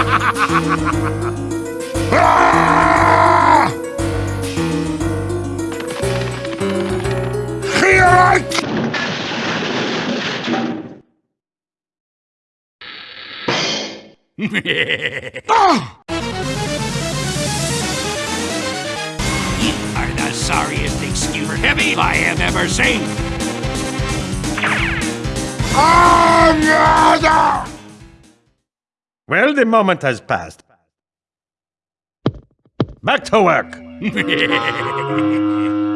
You are the sorriest excuser heavy I have ever seen. Ah, Well, the moment has passed. Back to work.